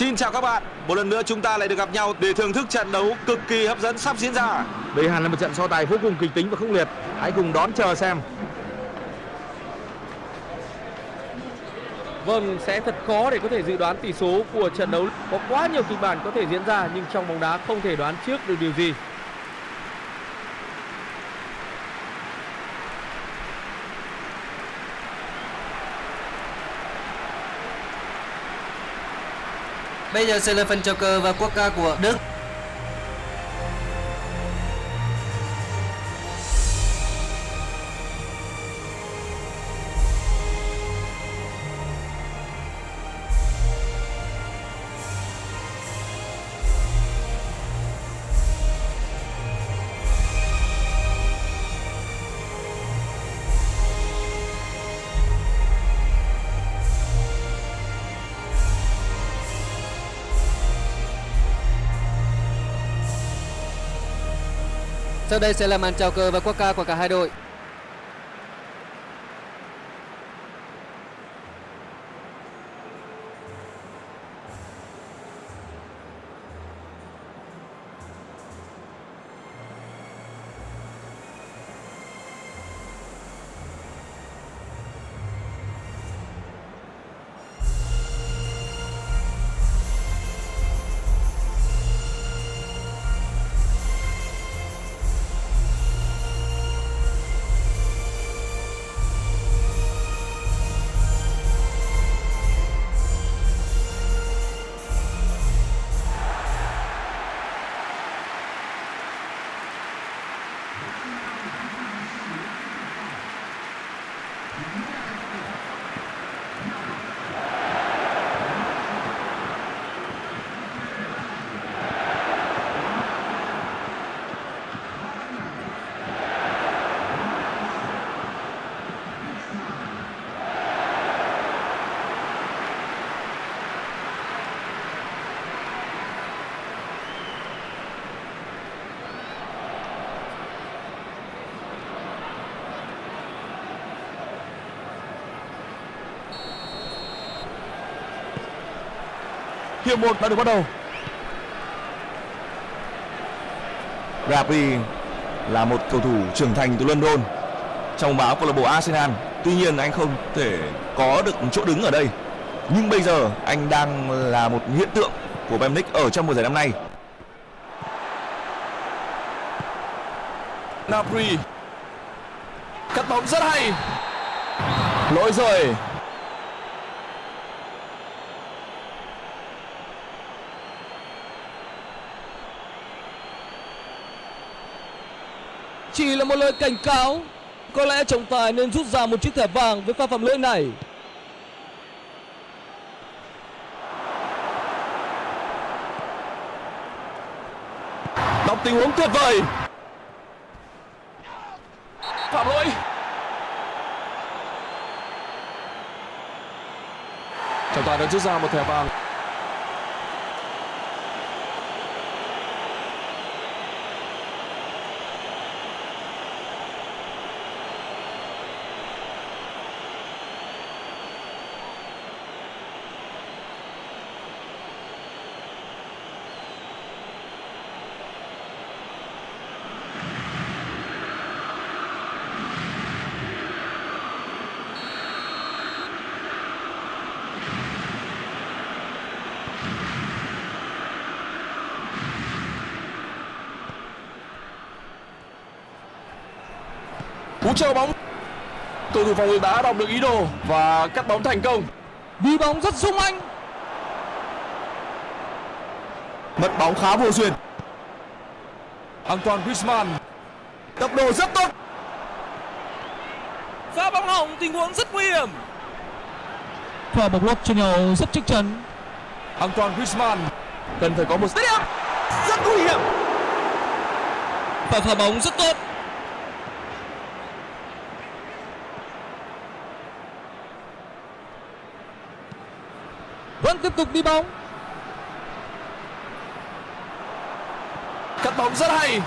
Xin chào các bạn, một lần nữa chúng ta lại được gặp nhau để thưởng thức trận đấu cực kỳ hấp dẫn sắp diễn ra. Đây hẳn là một trận so tài vô cùng kịch tính và khốc liệt. Hãy cùng đón chờ xem. Vâng, sẽ thật khó để có thể dự đoán tỷ số của trận đấu. Có quá nhiều kịch bản có thể diễn ra nhưng trong bóng đá không thể đoán trước được điều gì. Bây giờ sẽ là phần chào cờ và quốc ca của Đức. Sau đây sẽ là màn chào cờ và quốc ca của cả hai đội. Thank you. Hiệp 1 đã được bắt đầu. Rapri là một cầu thủ trưởng thành từ London trong báo câu lạc bộ Arsenal. Tuy nhiên anh không thể có được chỗ đứng ở đây. Nhưng bây giờ anh đang là một hiện tượng của Bayern Munich ở trong mùa giải năm nay. Napri cắt bóng rất hay lỗi rồi Chỉ là một lời cảnh cáo. Có lẽ trọng tài nên rút ra một chiếc thẻ vàng với pha phạm lỗi này. đọc tình huống tuyệt vời phạm lỗi trọng tài đã rút ra một thẻ vàng cú treo bóng cầu thủ phòng ngự đã đọc được ý đồ và cắt bóng thành công Đi bóng rất sung anh. Mất bóng khá vô duyên. Antoine Griezmann Tốc độ rất tốt. Pha bóng hỏng tình huống rất nguy hiểm. Pha bóng lót trên nhau rất chắc chắn. Antoine Griezmann cần phải có một Rất nguy hiểm. Và pha bóng rất tốt. Vẫn tiếp tục đi bóng. cắt bóng rất hay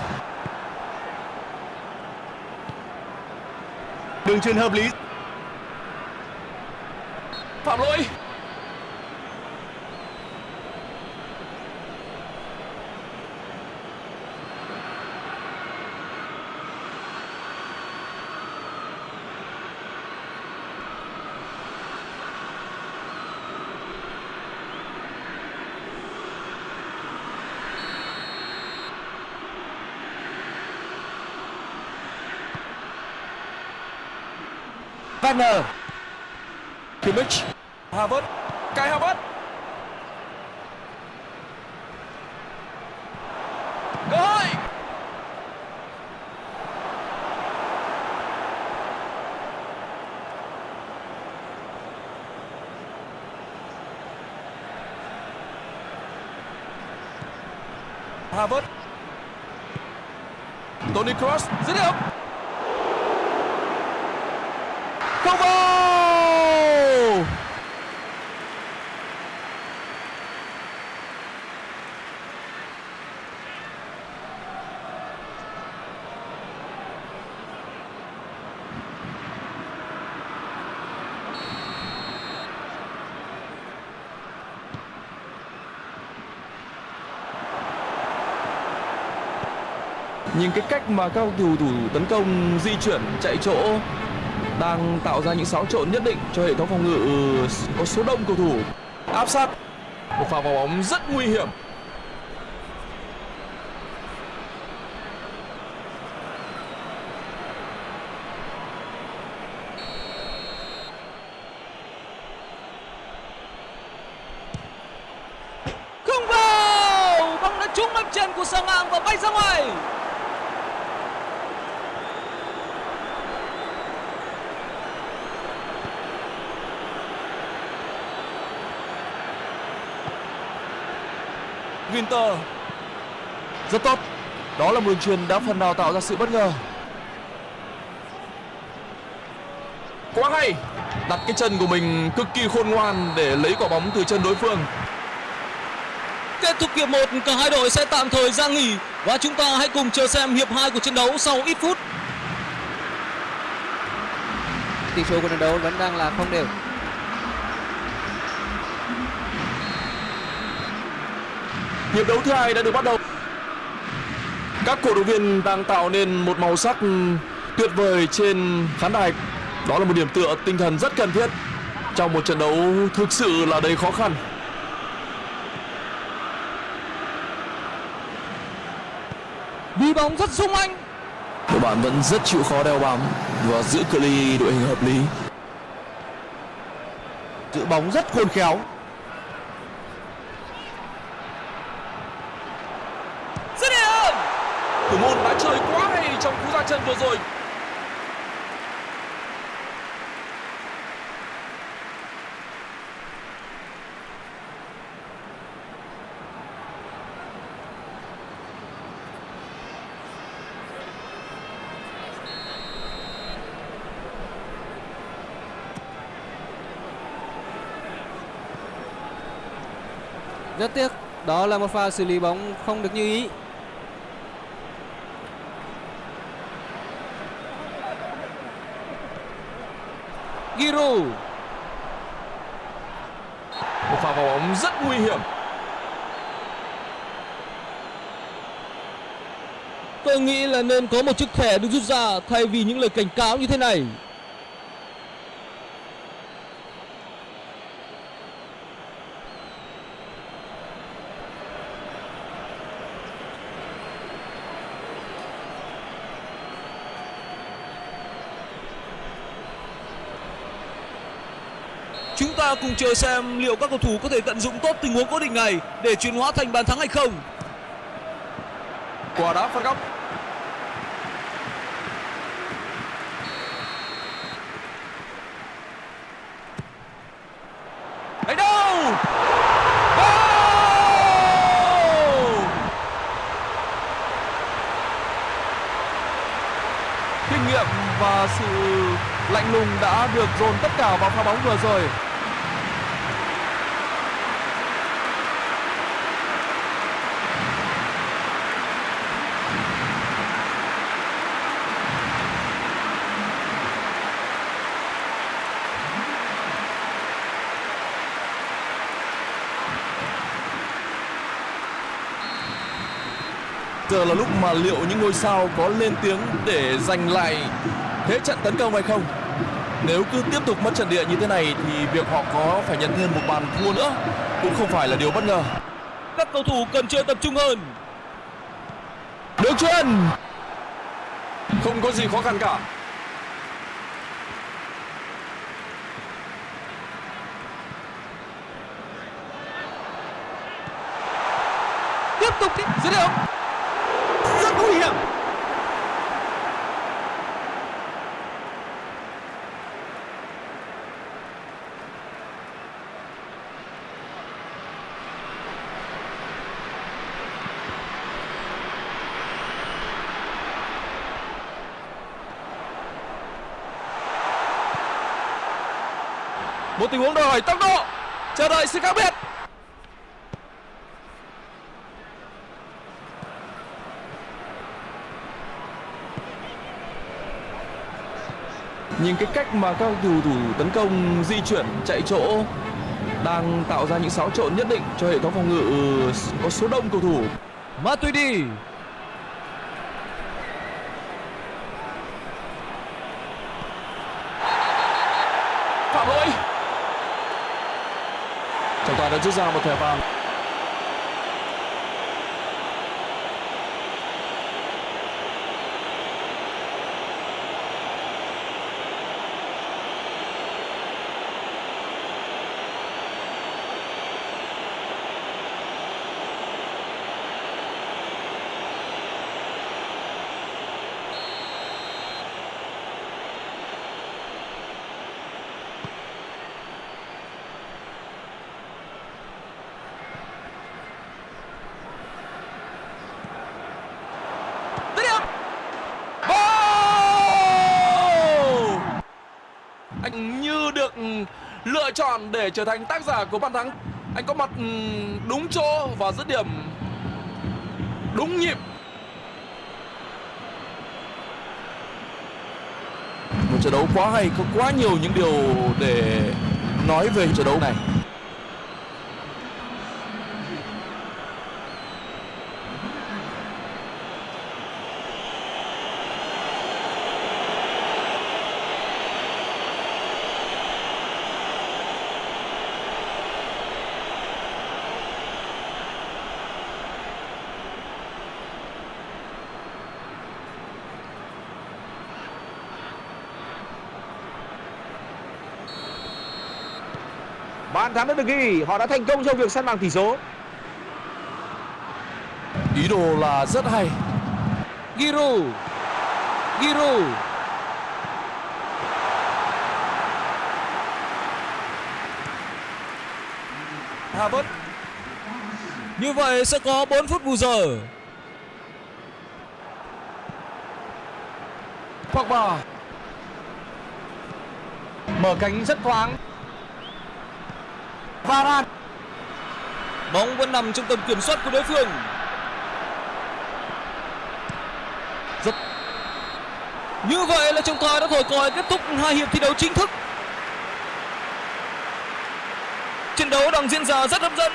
Đường truyền hợp lý. phạm lỗi Wagner Kimmich. Havertz. Kai Havertz. Cơ hội Havertz. Toni Kroos. Dứt điểm không Nhìn cái cách mà các cầu thủ tấn công di chuyển chạy chỗ đang tạo ra những xáo trộn nhất định cho hệ thống phòng ngự ừ, có số đông cầu thủ. Áp sát, một pha vào bóng rất nguy hiểm. Không vào! Bóng đã trúng mặt chân của sang ngang và bay ra ngoài. Winter rất tốt. Đó là một đường truyền đã phần nào tạo ra sự bất ngờ. Quá hay. Đặt cái chân của mình cực kỳ khôn ngoan để lấy quả bóng từ chân đối phương. Kết thúc hiệp 1 cả hai đội sẽ tạm thời ra nghỉ và chúng ta hãy cùng chờ xem hiệp 2 của trận đấu sau ít phút. Tỷ số của trận đấu vẫn đang là không đều hiệp đấu thứ hai đã được bắt đầu. Các cổ động viên đang tạo nên một màu sắc tuyệt vời trên khán đài. Đó là một điểm tựa tinh thần rất cần thiết trong một trận đấu thực sự là đầy khó khăn. Đi bóng rất sung anh. Đội bạn vẫn rất chịu khó đeo bám và giữ cự ly đội hình hợp lý. Giữ bóng rất khôn khéo dứt điểm thủ môn đã chơi quá hay trong cú ra chân vừa rồi. Rất tiếc, đó là một pha xử lý bóng không được như ý. Giroud một pha vào bóng rất nguy hiểm Tôi nghĩ là nên có một chiếc thẻ được rút ra thay vì những lời cảnh cáo như thế này. Chúng ta cùng chờ xem liệu các cầu thủ có thể tận dụng tốt tình huống cố định này để chuyển hóa thành bàn thắng hay không. quả đá phạt góc. Đấy đâu? Kinh nghiệm và sự lạnh lùng đã được dồn tất cả vào pha bóng vừa rồi. giờ là lúc mà liệu những ngôi sao có lên tiếng để giành lại thế trận tấn công hay không? Nếu cứ tiếp tục mất trận địa như thế này thì việc họ có phải nhận thêm một bàn thua nữa cũng không phải là điều bất ngờ. Các cầu thủ cần chơi tập trung hơn. Đường truyền không có gì khó khăn cả. Tiếp tục đi. Dưới đây nguy hiểm. Một tình huống đòi hỏi tốc độ. Chờ đợi sự khác biệt. Nhìn cái cách mà các cầu thủ tấn công di chuyển chạy chỗ đang tạo ra những xáo trộn nhất định cho hệ thống phòng ngự có số đông cầu thủ. Matuidi Phạm lỗi. Trọng tài đã rút ra một thẻ vàng. dứt điểm Anh như được lựa chọn để trở thành tác giả của bàn thắng. Anh có mặt ừ, đúng chỗ và dứt điểm đúng nhịp. Một trận đấu quá hay, có quá nhiều những điều để nói về trận đấu này. Bàn thắng đã được ghi, họ đã thành công trong việc săn bằng tỷ số. Ý đồ là rất hay. Giroud Giroud Havertz Như vậy sẽ có 4 phút bù giờ Pogba Mở cánh rất thoáng. Varane Bóng vẫn nằm trong tầm kiểm soát của đối phương. Rất- Như vậy là trọng tài đã thổi còi kết thúc hai hiệp thi đấu chính thức. Trận đấu đang diễn ra rất hấp dẫn.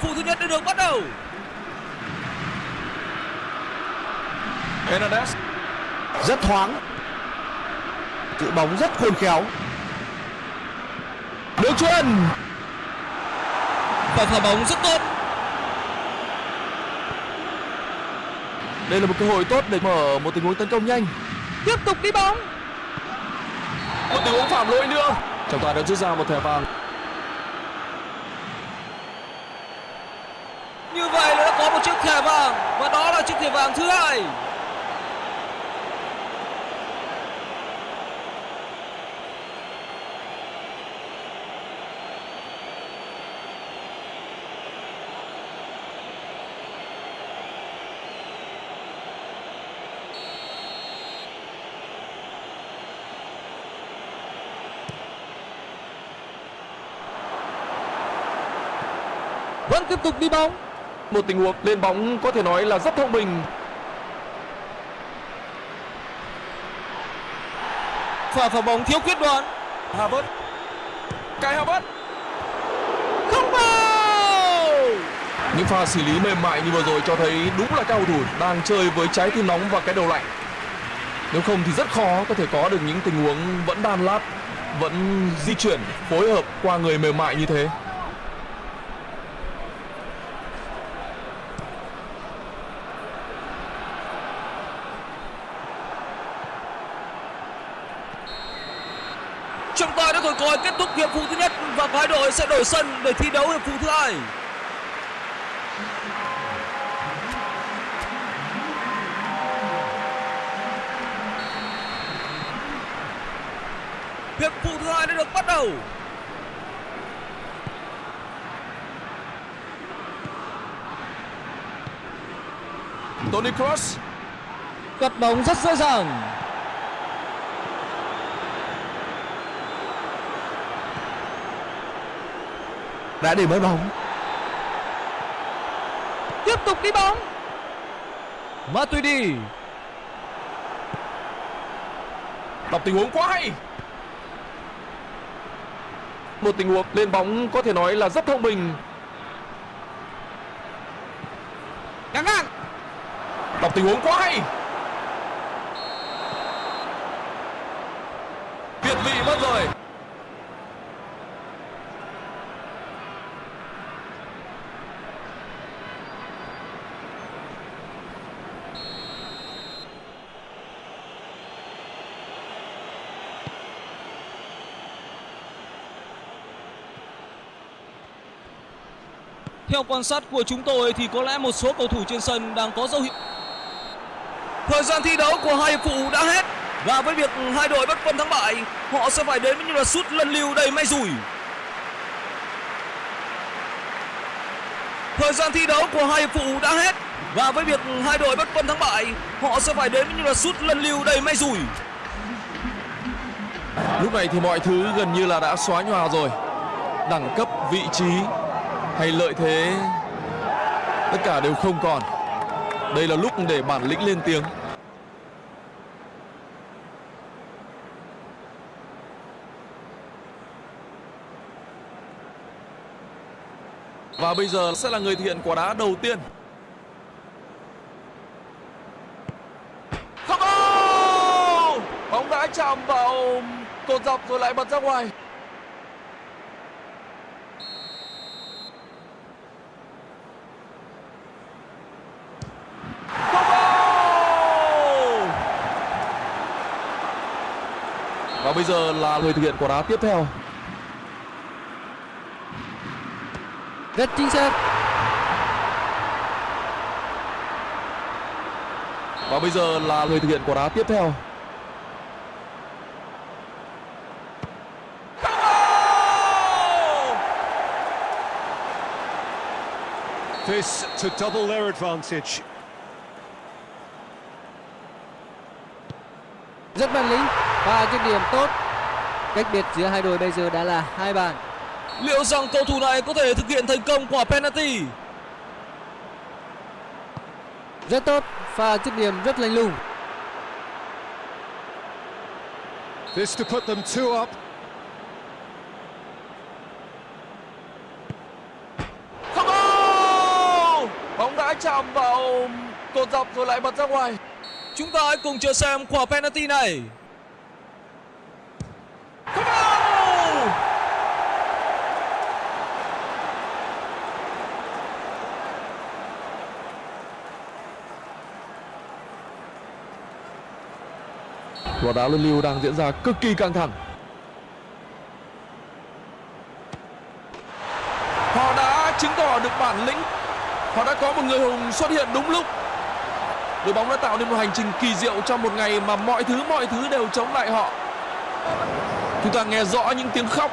Phụ thứ nhất đã được bắt đầu. Hernandez Rất thoáng. Giữ bóng rất khôn khéo. Đường chuyền. Và phá bóng rất tốt. Đây là một cơ hội tốt để mở một tình huống tấn công nhanh. Tiếp tục đi bóng. Một tình huống phạm lỗi nữa. Trọng tài đã rút ra một thẻ vàng Như vậy là đã có một chiếc thẻ vàng Và đó vàng thứ hai. Vẫn tiếp tục đi bóng. Một tình huống lên bóng có thể nói là rất thông minh. Pha phá bóng thiếu quyết đoán. Havertz Kai Havertz. Không vào! Những pha xử lý mềm mại như vừa rồi cho thấy đúng là các cầu thủ đang chơi với trái tim nóng và cái đầu lạnh. Nếu không thì rất khó có thể có được những tình huống vẫn đan lát Vẫn di chuyển phối hợp qua người mềm mại như thế còi kết thúc hiệp phụ thứ nhất và hai đội sẽ đổi sân để thi đấu hiệp phụ thứ hai. Hiệp phụ thứ hai đã được bắt đầu. Tony Cross cắt bóng rất dễ dàng đã để mất bóng. Tiếp tục đi bóng. Matuidi đọc tình huống quá hay. Một tình huống lên bóng có thể nói là rất thông minh. Ngang ngang. Đọc tình huống quá hay. Việt vị mất rồi Theo quan sát của chúng tôi thì có lẽ một số cầu thủ trên sân đang có dấu hiệu. Thời gian thi đấu của hai hiệp phụ đã hết. Và với việc hai đội bất phân thắng bại Họ sẽ phải đến với những loạt sút lần lưu đầy may rủi. Thời gian thi đấu của hai hiệp phụ đã hết. Và với việc hai đội bất phân thắng bại Họ sẽ phải đến với những loạt sút lần lưu đầy may rủi. Lúc này thì mọi thứ gần như là đã xóa nhòa rồi. Đẳng cấp vị trí hay lợi thế. Tất cả đều không còn. Đây là lúc để bản lĩnh lên tiếng. Và bây giờ sẽ là người thiện quả đá đầu tiên. Không! Bóng đã chạm vào cột dọc rồi lại bật ra ngoài Không ô! Và bây giờ là người thực hiện quả đá tiếp theo. Rất chính xác. Và bây giờ là người thực hiện quả đá tiếp theo. This to double their advantage. rất bản lĩnh và dứt điểm tốt cách biệt giữa hai đội bây giờ đã là hai bàn. Liệu rằng cầu thủ này có thể thực hiện thành công quả penalty? Rất tốt và dứt điểm rất lành lùng. This to put them two up. Không! Bóng đã chạm vào cột dọc rồi lại bật ra ngoài. Chúng ta hãy cùng chờ xem quả penalty này Không ô! Quả đá luân lưu đang diễn ra cực kỳ căng thẳng. Họ đã chứng tỏ được bản lĩnh. Họ đã có một người hùng xuất hiện đúng lúc. Đội bóng đã tạo nên một hành trình kỳ diệu trong một ngày mà mọi thứ mọi thứ đều chống lại họ. Chúng ta nghe rõ những tiếng khóc